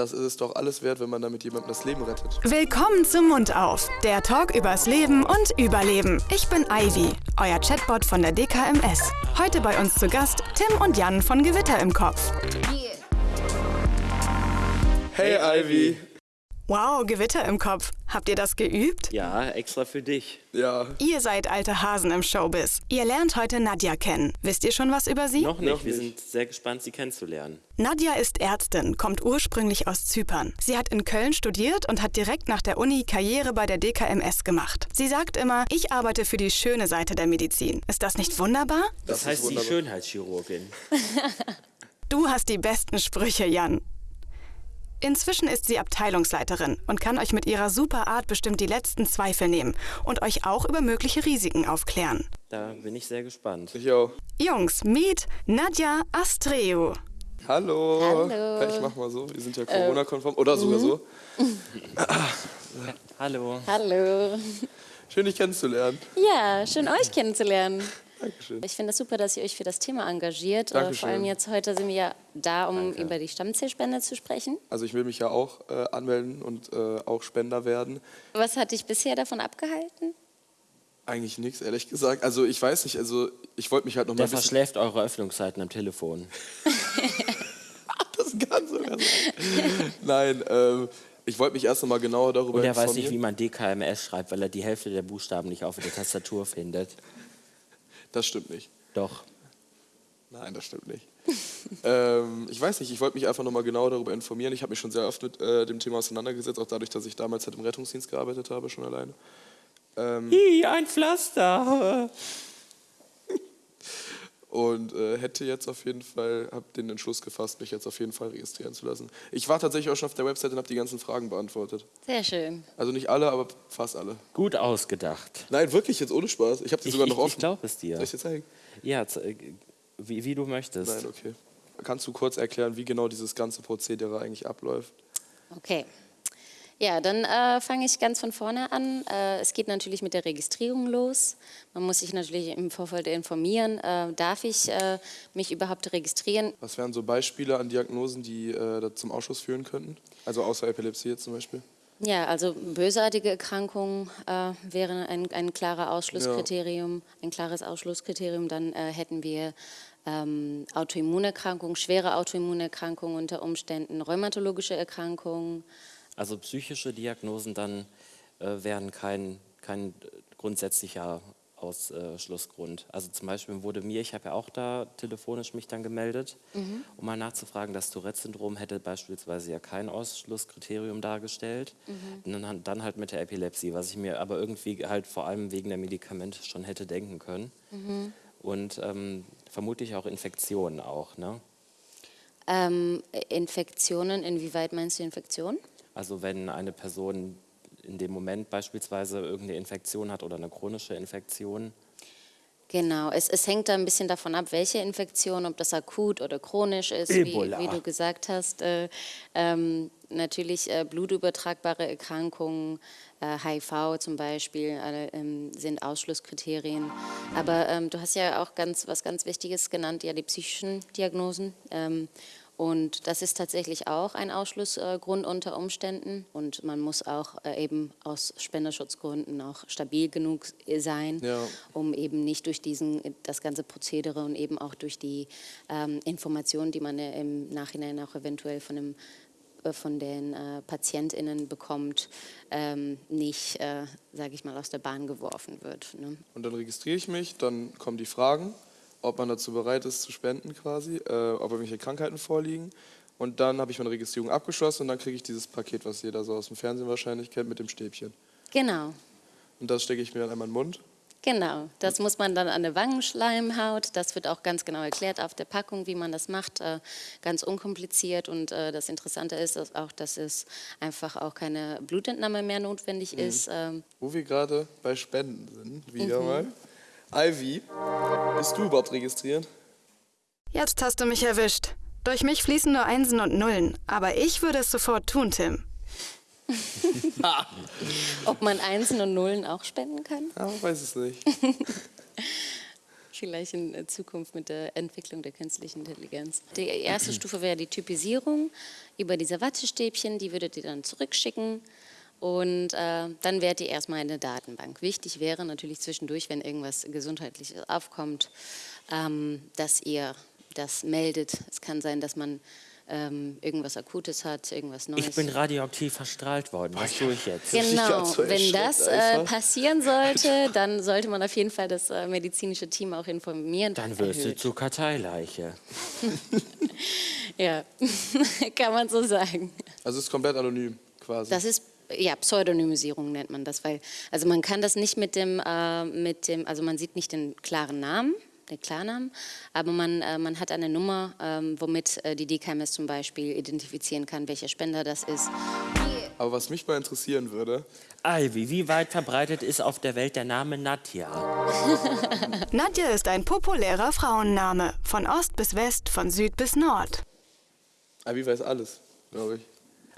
das ist es doch alles wert, wenn man damit jemandem das Leben rettet. Willkommen zum Mund auf, der Talk übers Leben und Überleben. Ich bin Ivy, euer Chatbot von der DKMS. Heute bei uns zu Gast Tim und Jan von Gewitter im Kopf. Hey, Ivy. Wow, Gewitter im Kopf. Habt ihr das geübt? Ja, extra für dich. Ja, Ihr seid alte Hasen im Showbiz. Ihr lernt heute Nadja kennen. Wisst ihr schon was über sie? Noch nicht, Noch wir nicht. sind sehr gespannt, sie kennenzulernen. Nadja ist Ärztin, kommt ursprünglich aus Zypern. Sie hat in Köln studiert und hat direkt nach der Uni Karriere bei der DKMS gemacht. Sie sagt immer, ich arbeite für die schöne Seite der Medizin. Ist das nicht wunderbar? Das, ist heißt die wunderbar. Schönheitschirurgin. Du hast die besten Sprüche, Jan. Inzwischen ist sie Abteilungsleiterin und kann euch mit ihrer super Art bestimmt die letzten Zweifel nehmen und euch auch über mögliche Risiken aufklären. Da bin ich sehr gespannt. ich auch. Jungs, meet Nadja Astreu. Hallo. Hallo. Ich mach mal so, wir sind ja Corona-konform. Oder sogar so. Hallo. Hallo. Schön, dich kennenzulernen. Ja, schön euch kennenzulernen. Dankeschön. Ich finde es das super, dass ihr euch für das Thema engagiert. Äh, Dankeschön. Vor allem jetzt heute sind wir ja da, um über die Stammzellspende zu sprechen. Also ich will mich ja auch äh, anmelden und äh, auch Spender werden. Was hat dich bisher davon abgehalten? Eigentlich nichts, ehrlich gesagt. Also ich weiß nicht, also ich wollte mich halt noch mal Der verschläft eure Öffnungszeiten am Telefon. Das kann sogar sein. Nein, ähm, ich wollte mich erst noch mal genauer darüber Und er informieren. weiß nicht, wie man DKMS schreibt, weil er die Hälfte der Buchstaben nicht auf der Tastatur findet. Das stimmt nicht. Doch. Nein, das stimmt nicht. ähm, ich weiß nicht, ich wollte mich einfach noch mal genauer darüber informieren. Ich habe mich schon sehr oft mit äh, dem Thema auseinandergesetzt, auch dadurch, dass ich damals halt im Rettungsdienst gearbeitet habe, schon alleine. Ähm, Hi, ein Pflaster. und äh, hätte jetzt auf jeden Fall, habe den Entschluss gefasst, mich jetzt auf jeden Fall registrieren zu lassen. Ich war tatsächlich auch schon auf der Website und habe die ganzen Fragen beantwortet. Sehr schön. Also nicht alle, aber fast alle. Gut ausgedacht. Nein, wirklich, jetzt ohne Spaß. Ich habe die Ich, sogar ich, noch offen. ich glaube es dir. Soll ich dir zeigen? Ja, äh, wie, wie du möchtest. Nein, okay. Kannst du kurz erklären, wie genau dieses ganze Prozedere eigentlich abläuft? Okay. Ja, dann äh, fange ich ganz von vorne an. Äh, es geht natürlich mit der Registrierung los. Man muss sich natürlich im Vorfeld informieren, äh, darf ich äh, mich überhaupt registrieren? Was wären so Beispiele an Diagnosen, die äh, zum Ausschuss führen könnten? Also außer Epilepsie jetzt zum Beispiel? Ja, also bösartige Erkrankungen äh, wären ein, ein klarer Ausschlusskriterium, ein klares Ausschlusskriterium. Dann äh, hätten wir ähm, Autoimmunerkrankungen, schwere Autoimmunerkrankungen unter Umständen, rheumatologische Erkrankungen. Also psychische Diagnosen dann äh, wären kein, kein äh, grundsätzlicher Ausschlussgrund. Also zum Beispiel wurde mir, ich habe ja auch da telefonisch mich dann gemeldet, um mal nachzufragen, das Tourette-Syndrom hätte beispielsweise ja kein Ausschlusskriterium dargestellt. Und dann, dann halt mit der Epilepsie, was ich mir aber irgendwie halt vor allem wegen der Medikamente schon hätte denken können. Und ähm, vermutlich auch Infektionen auch, ne? Ähm, Infektionen, inwieweit meinst du Infektionen? Also wenn eine Person in dem Moment beispielsweise irgendeine Infektion hat oder eine chronische Infektion. Genau, es, es hängt da ein bisschen davon ab, welche Infektion, ob das akut oder chronisch ist, wie, wie du gesagt hast. Äh, ähm, natürlich äh, blutübertragbare Erkrankungen, äh, HIV zum Beispiel, ähm, sind Ausschlusskriterien. Aber ähm, du hast ja auch ganz, was ganz Wichtiges genannt, ja die psychischen Diagnosen. Ähm, und das ist tatsächlich auch ein Ausschlussgrund unter Umständen. Und man muss auch äh, eben aus Spenderschutzgründen auch stabil genug sein, Ja. um eben nicht durch diesen, das ganze Prozedere und eben auch durch die ähm, Informationen, die man äh, im Nachhinein auch eventuell von, dem, äh, von den äh, PatientInnen bekommt, ähm, nicht, äh, sage ich mal, aus der Bahn geworfen wird. Ne? Und dann registriere ich mich, dann kommen die Fragen, ob man dazu bereit ist zu spenden quasi, äh, ob irgendwelche Krankheiten vorliegen. Und dann habe ich meine Registrierung abgeschlossen und dann kriege ich dieses Paket, was jeder so aus dem Fernsehen wahrscheinlich kennt, mit dem Stäbchen. Genau. Und das stecke ich mir dann einmal in den Mund. Genau, das muss man dann an der Wangenschleimhaut. Das wird auch ganz genau erklärt auf der Packung, wie man das macht. Äh, ganz unkompliziert. Und äh, das Interessante ist dass auch, dass es einfach auch keine Blutentnahme mehr notwendig ist. Ähm, Wo wir gerade bei Spenden sind, wieder mal. Ivy, bist du überhaupt registriert? Jetzt hast du mich erwischt. Durch mich fließen nur Einsen und Nullen. Aber ich würde es sofort tun, Tim. ob man Einsen und Nullen auch spenden kann? Ja, weiß es nicht. vielleicht in Zukunft mit der Entwicklung der künstlichen Intelligenz. Die erste Stufe wäre die Typisierung über diese Wattestäbchen, die würdet ihr dann zurückschicken und äh, dann wärt ihr erstmal in der Datenbank. Wichtig wäre natürlich zwischendurch, wenn irgendwas Gesundheitliches aufkommt, ähm, dass ihr das meldet. Es kann sein, dass man ähm, irgendwas Akutes hat, irgendwas Neues. Ich bin radioaktiv verstrahlt worden. Was tue ich jetzt? Genau, wenn das äh, passieren sollte, dann sollte man auf jeden Fall das äh, medizinische Team auch informieren. Dann wirst du Erhöht. zur Karteileiche. Ja, kann man so sagen. Also es ist komplett anonym quasi. Das ist ja Pseudonymisierung nennt man das, weil also man kann das nicht mit dem äh, mit dem also man sieht nicht den klaren Namen, den Klarnamen, aber man äh, man hat eine Nummer, ähm, womit äh, die DKMS zum Beispiel identifizieren kann, welcher Spender das ist. Aber was mich mal interessieren würde, Ivy, wie weit verbreitet ist auf der Welt der Name Nadja? Nadja ist ein populärer Frauenname. Von Ost bis West, von Süd bis Nord. Abi weiß alles, glaube ich.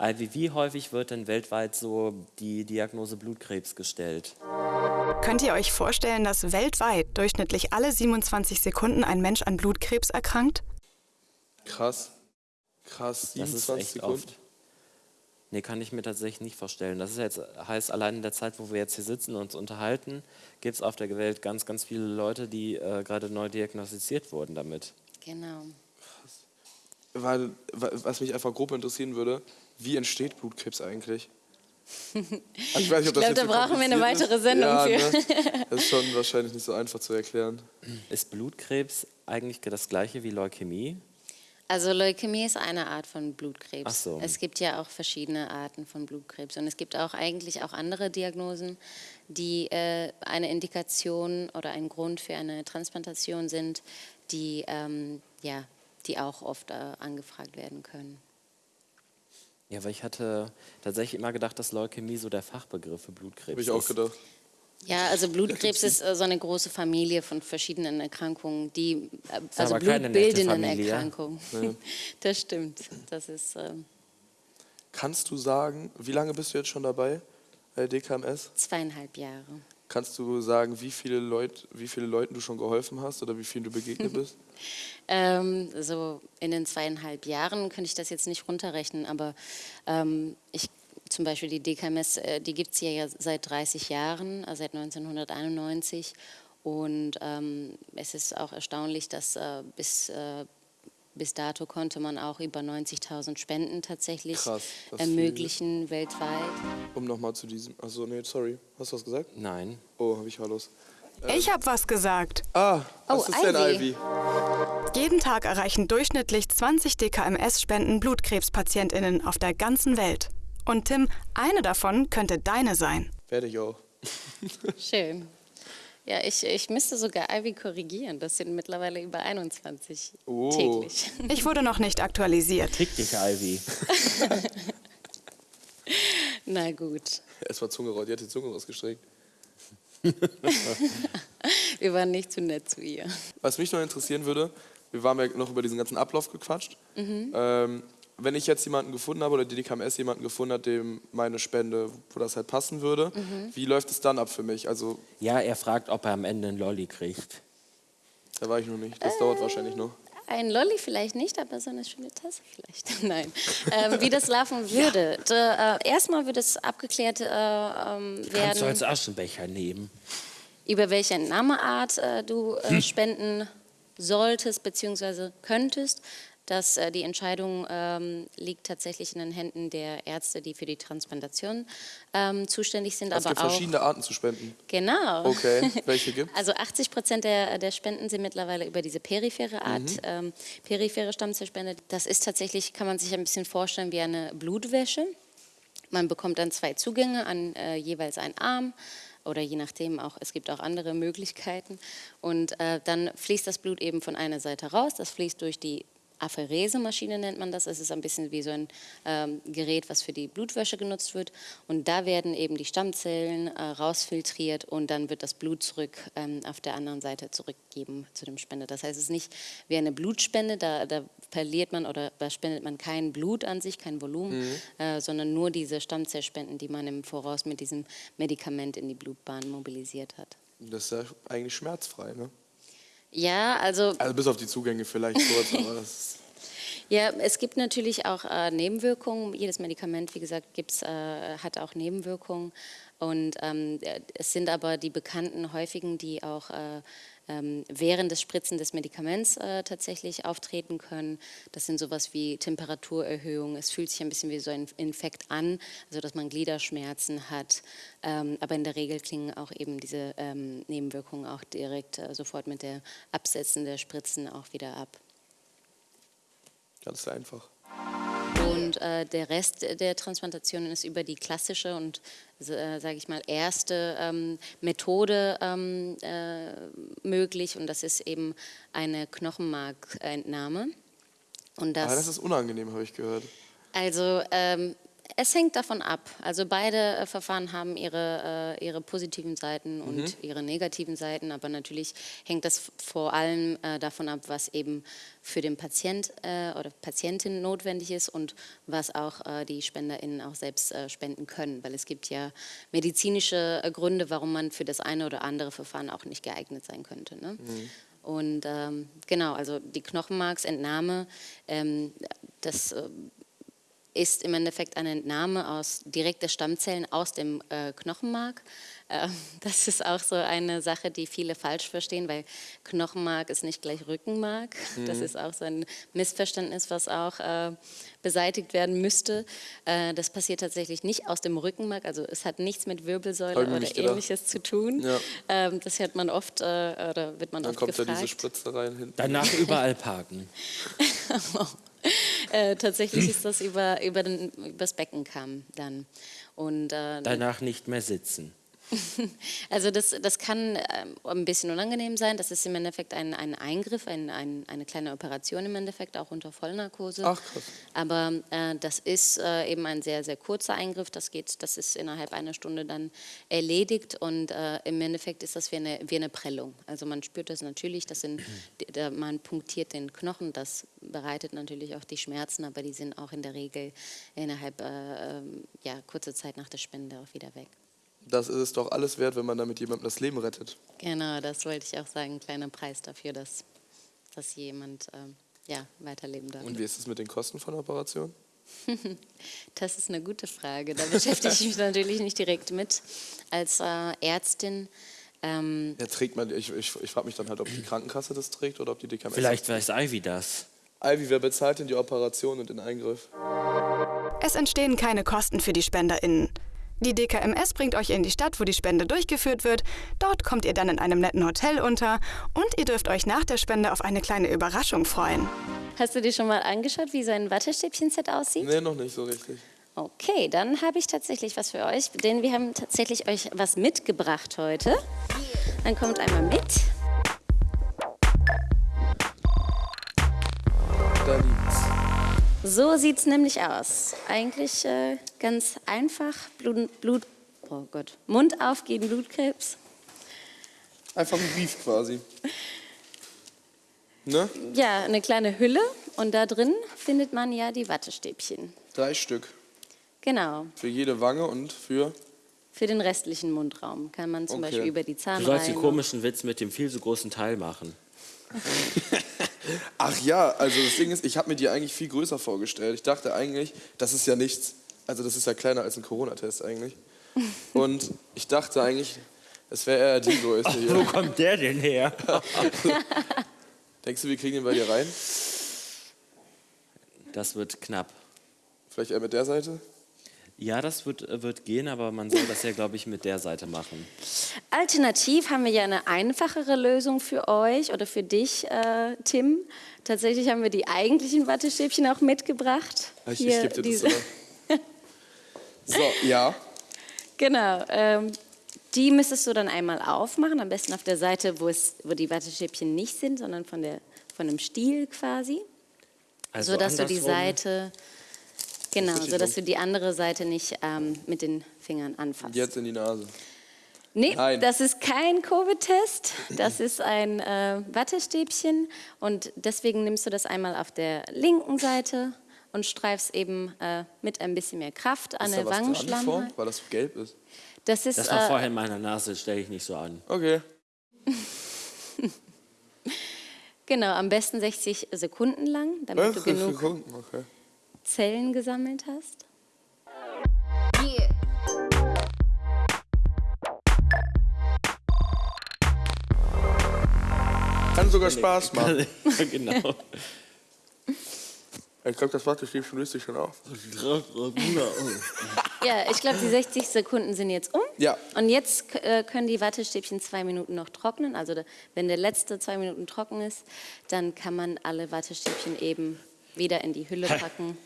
Ivy, wie häufig wird denn weltweit so die Diagnose Blutkrebs gestellt? Könnt ihr euch vorstellen, dass weltweit durchschnittlich alle 27 Sekunden ein Mensch an Blutkrebs erkrankt? Krass. Krass, Das ist 27 echt Sekunden. oft. Nee, kann ich mir tatsächlich nicht vorstellen. Das ist jetzt, heißt, allein in der Zeit, wo wir jetzt hier sitzen und uns unterhalten, gibt es auf der Welt ganz, ganz viele Leute, die äh, gerade neu diagnostiziert wurden damit. Genau. Weil, wa- was mich einfach grob interessieren würde, wie entsteht Blutkrebs eigentlich? Also ich weiß nicht, ob das glaub, jetzt da so brauchen wir eine weitere. Sendung ja, für. Ne? Das ist schon wahrscheinlich nicht so einfach zu erklären. Ist Blutkrebs eigentlich das gleiche wie Leukämie? Also Leukämie ist eine Art von Blutkrebs. Ach so. Es gibt ja auch verschiedene Arten von Blutkrebs und es gibt auch eigentlich auch andere Diagnosen, die äh, eine Indikation oder ein Grund für eine Transplantation sind, die ähm, ja, die auch oft äh, angefragt werden können. Ja, weil ich hatte tatsächlich immer gedacht, dass Leukämie so der Fachbegriff für Blutkrebs Habe ich auch ist. gedacht. Ja, also Blutkrebs ist äh, so eine große Familie von verschiedenen Erkrankungen, die äh, also blutbildenden. Erkrankungen. Das stimmt. Das ist ähm, Kannst du sagen, wie lange bist du jetzt schon dabei bei DKMS? zweieinhalb Jahre. Kannst du sagen, wie viele, Leut, wie viele Leuten du schon geholfen hast oder wie vielen du begegnet bist? Ähm, so in den zweieinhalb Jahren könnte ich das jetzt nicht runterrechnen, aber ähm, ich, zum Beispiel die DKMS, äh, die gibt es ja, ja seit 30 Jahren, also seit 1991. Und ähm, es ist auch erstaunlich, dass äh, bis, äh, bis dato konnte man auch über 90.000 Spenden tatsächlich Krass, ermöglichen weltweit. Um nochmal zu diesem. Achso, nee, sorry. Hast du was gesagt? Nein. Oh, habe ich Hallos. Ich habe was gesagt. Ah, was Oh, ist denn Ivy. Ivy? Jeden Tag erreichen durchschnittlich 20 DKMS-Spenden BlutkrebspatientInnen auf der ganzen Welt. Und Tim, eine davon könnte deine sein. Werde ich auch. Schön. Ja, ich, ich müsste sogar Ivy korrigieren. Das sind mittlerweile über 21 Oh. täglich. Ich wurde noch nicht aktualisiert. Krieg dich, Ivy. Na gut. Es war Zunge raus. Die hat die Zunge rausgestreckt. Wir waren nicht zu nett zu ihr. Was mich noch interessieren würde, wir waren ja noch über diesen ganzen Ablauf gequatscht. Ähm, wenn ich jetzt jemanden gefunden habe oder die DKMS jemanden gefunden hat, dem meine Spende, wo das halt passen würde, wie läuft es dann ab für mich? Also, Ja, er fragt, ob er am Ende einen Lolli kriegt. da war ich noch nicht. Das dauert wahrscheinlich noch. Ein Lolli vielleicht nicht, aber so eine schöne Tasse vielleicht. Nein. Ähm, wie das laufen würde. Da, äh, erstmal wird es abgeklärt äh, ähm, Kannst du werden, als Aschenbecher nehmen. über welche Nameart äh, du äh, spenden solltest bzw. könntest. Dass äh, die Entscheidung ähm, liegt tatsächlich in den Händen der Ärzte, die für die Transplantation ähm, zuständig sind, Also es gibt auch verschiedene Arten zu spenden. genau. Okay, welche gibt Also 80 Prozent der, der Spenden sind mittlerweile über diese periphere Art, Mhm. ähm, periphere Stammzellspende. Das ist tatsächlich, kann man sich ein bisschen vorstellen wie eine Blutwäsche. Man bekommt dann zwei Zugänge an äh, jeweils einen Arm oder je nachdem auch, es gibt auch andere Möglichkeiten. Und äh, dann fließt das Blut eben von einer Seite raus, das fließt durch die Apherese-Maschine nennt man das. Es ist ein bisschen wie so ein ähm, Gerät, was für die Blutwäsche genutzt wird. Und da werden eben die Stammzellen äh, rausfiltriert und dann wird das Blut zurück ähm, auf der anderen Seite zurückgegeben zu dem Spender. Das heißt, es ist nicht wie eine Blutspende, da, da verliert man oder da spendet man kein Blut an sich, kein Volumen, äh, sondern nur diese Stammzellspenden, die man im Voraus mit diesem Medikament in die Blutbahn mobilisiert hat. Das ist ja eigentlich schmerzfrei, ne? Ja, also Also bis auf die Zugänge vielleicht kurz, aber das ist Ja, es gibt natürlich auch äh, Nebenwirkungen. Jedes Medikament, wie gesagt, gibt's, äh, hat auch Nebenwirkungen. Und ähm, äh, es sind aber die bekannten häufigen, die auch äh, während des Spritzen des Medikaments äh, tatsächlich auftreten können. Das sind sowas wie Temperaturerhöhung. Es fühlt sich ein bisschen wie so ein Infekt an, also dass man Gliederschmerzen hat. Ähm, aber in der Regel klingen auch eben diese ähm, Nebenwirkungen auch direkt äh, sofort mit der Absetzen der Spritzen auch wieder ab. ganz einfach. Und äh, der Rest der Transplantationen ist über die klassische und, äh, sage ich mal, erste ähm, Methode ähm, äh, möglich. Und das ist eben eine Knochenmarkentnahme. Und aber das ist unangenehm, habe ich gehört. also ähm, es hängt davon ab. Also beide äh, Verfahren haben ihre, äh, ihre positiven Seiten und ihre negativen Seiten, aber natürlich hängt das vor allem äh, davon ab, was eben für den Patient äh, oder Patientin notwendig ist und was auch äh, die SpenderInnen auch selbst äh, spenden können, weil es gibt ja medizinische Gründe, warum man für das eine oder andere Verfahren auch nicht geeignet sein könnte. Ne? Und ähm, genau, also die Knochenmarksentnahme, ähm, das ist im Endeffekt eine Entnahme aus direkter Stammzellen aus dem äh, Knochenmark. Äh, das ist auch so eine Sache, die viele falsch verstehen, weil Knochenmark ist nicht gleich Rückenmark. Das ist auch so ein Missverständnis, was auch äh, beseitigt werden müsste. Äh, das passiert tatsächlich nicht aus dem Rückenmark, also es hat nichts mit Wirbelsäule oder gedacht. ähnliches zu tun. Ja. Ähm, das hört man oft äh, oder wird man Dann oft kommt gefragt. da diese Spritze rein hinten. Danach überall parken. äh, tatsächlich ist das über, über den, übers Beckenkamm dann. Und äh, Danach nicht mehr sitzen. Also das, das kann ähm, ein bisschen unangenehm sein. Das ist im Endeffekt ein, ein Eingriff, ein, ein, eine kleine Operation im Endeffekt, auch unter Vollnarkose. Ach, krass. Aber äh, das ist äh, eben ein sehr, sehr kurzer Eingriff. Das, geht, das ist innerhalb einer Stunde dann erledigt und äh, im Endeffekt ist das wie eine, wie eine Prellung. Also man spürt das natürlich, das sind, man punktiert den Knochen, das bereitet natürlich auch die Schmerzen, aber die sind auch in der Regel innerhalb äh, ähm, ja, kurzer Zeit nach der Spende auch wieder weg. Das ist es doch alles wert, wenn man damit jemandem das Leben rettet. Genau, das wollte ich auch sagen. Ein kleiner Preis dafür, dass, dass jemand ähm, ja, weiterleben darf. Und wie ist es mit den Kosten von der Operation? Das ist eine gute Frage. Da beschäftige ich mich natürlich nicht direkt mit. Als äh, Ärztin, ähm, Ja, trägt man, ich, ich, ich frage mich dann halt, ob die Krankenkasse das trägt oder ob die DKMS. Vielleicht weiß Ivy das. Ivy, wer bezahlt denn die Operation und den Eingriff? Es entstehen keine Kosten für die SpenderInnen. Die DKMS bringt euch in die Stadt, wo die Spende durchgeführt wird. Dort kommt ihr dann in einem netten Hotel unter und ihr dürft euch nach der Spende auf eine kleine Überraschung freuen. hast du dir schon mal angeschaut, wie so ein Wattestäbchen-Set aussieht? Nee, noch nicht so richtig. Okay, dann habe ich tatsächlich was für euch, denn wir haben tatsächlich euch was mitgebracht heute. Dann kommt einmal mit. So sieht es nämlich aus. Eigentlich äh, ganz einfach. Blut, Blut, oh Gott, Mund auf gegen Blutkrebs. Einfach ein Brief quasi. Ne? Ja, eine kleine Hülle und da drin findet man ja die Wattestäbchen. Drei Stück. Genau. Für jede Wange und für. Für den restlichen Mundraum kann man zum Okay. Beispiel über die Du sollst den komischen Witz mit dem viel zu großen Teil machen. Ach ja, also das Ding ist, ich habe mir die eigentlich viel größer vorgestellt. Ich dachte eigentlich, das ist ja nichts. Also das ist ja kleiner als ein Corona-Test eigentlich. Und ich dachte eigentlich, es wäre eher die Größe Wo hier. kommt der denn her? Denkst du, wir kriegen den bei dir rein? Das wird knapp. Vielleicht eher mit der Seite? Ja, das wird, äh, wird gehen, aber man soll das ja, glaube ich, mit der Seite machen. Alternativ haben wir ja eine einfachere Lösung für euch oder für dich, äh, Tim. Tatsächlich haben wir die eigentlichen Wattestäbchen auch mitgebracht. Ich, ich Hier gebe dir das. So, ja. Genau. Ähm, die müsstest du dann einmal aufmachen, am besten auf der Seite, wo, es, wo die Wattestäbchen nicht sind, sondern von, der, von dem Stiel quasi. Also so dass du die. Seite, genau, richtig so dass dumm. du die andere Seite nicht ähm, mit den Fingern anfasst. Jetzt in die Nase. Nee, Nein. das ist kein Covid-Test, das ist ein äh, Wattestäbchen und deswegen nimmst du das einmal auf der linken Seite und streifst eben äh, mit ein bisschen mehr Kraft an Ist der? Wangenschlamme. Weil das gelb ist. Das ist Das war äh, vorher in meiner Nase, stelle ich nicht so an. Okay. Genau, am besten 60 Sekunden lang, damit du 60 genug Sekunden, okay. Zellen gesammelt hast. Kann sogar Spaß machen. genau. Ich glaube, das Wattestäbchen löst sich schon auf. Ja, ich glaube, die 60 Sekunden sind jetzt um. Ja. Und jetzt äh, können die Wattestäbchen zwei Minuten noch trocknen. Also da, wenn der letzte zwei Minuten trocken ist, dann kann man alle Wattestäbchen eben wieder in die Hülle packen.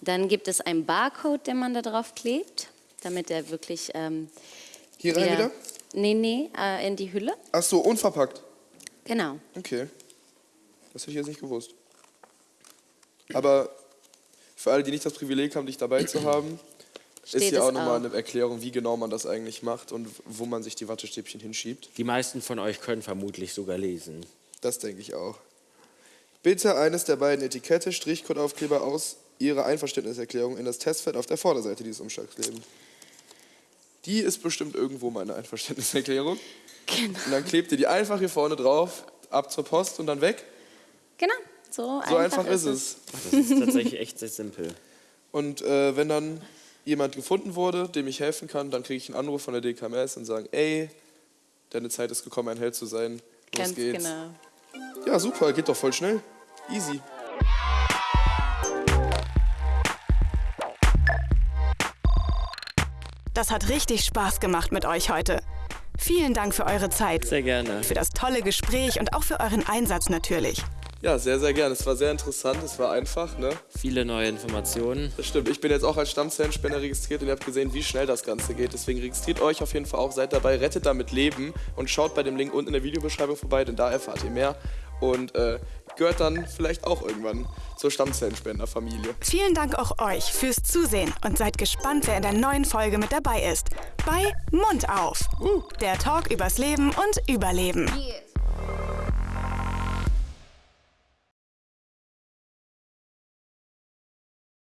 Dann gibt es einen Barcode, den man da drauf klebt, damit er wirklich... Ähm, Hier rein wieder? Nee, nee, äh, in die Hülle. Ach so, unverpackt. Genau. Okay. Das hätte ich jetzt nicht gewusst. Aber für alle, die nicht das Privileg haben, dich dabei zu haben, ist Steht hier auch es nochmal auch. eine Erklärung, wie genau man das eigentlich macht und wo man sich die Wattestäbchen hinschiebt. Die meisten von euch können vermutlich sogar lesen. Das denke ich auch. Bitte eines der beiden Etikette, Strichcodeaufkleber aus Ihrer Einverständniserklärung in das Testfeld auf der Vorderseite dieses Umschlags legen. Die ist bestimmt irgendwo meine Einverständniserklärung. Genau. Und dann klebt ihr die einfach hier vorne drauf, ab zur Post und dann weg. Genau. So, So einfach, ist es. Ach, das ist tatsächlich echt sehr simpel. Und äh, wenn dann jemand gefunden wurde, dem ich helfen kann, dann kriege ich einen Anruf von der DKMS und sagen, ey, deine Zeit ist gekommen, ein Held zu sein. Los Ganz geht's. genau. Ja, super, geht doch voll schnell. Easy. Das hat richtig Spaß gemacht mit euch heute. Vielen Dank für eure Zeit, Sehr gerne. für das tolle Gespräch und auch für euren Einsatz natürlich. Ja, sehr, sehr gerne. Es war sehr interessant, es war einfach, ne? Viele neue Informationen. Das stimmt. Ich bin jetzt auch als Stammzellenspender registriert und ihr habt gesehen, wie schnell das Ganze geht. Deswegen registriert euch auf jeden Fall auch, seid dabei, rettet damit Leben und schaut bei dem Link unten in der Videobeschreibung vorbei, denn da erfahrt ihr mehr. Und äh, gehört dann vielleicht auch irgendwann zur Stammzellenspenderfamilie. Vielen Dank auch euch fürs Zusehen und seid gespannt, wer in der neuen Folge mit dabei ist. Bei Mund auf. Der Talk übers Leben und Überleben. Yeah.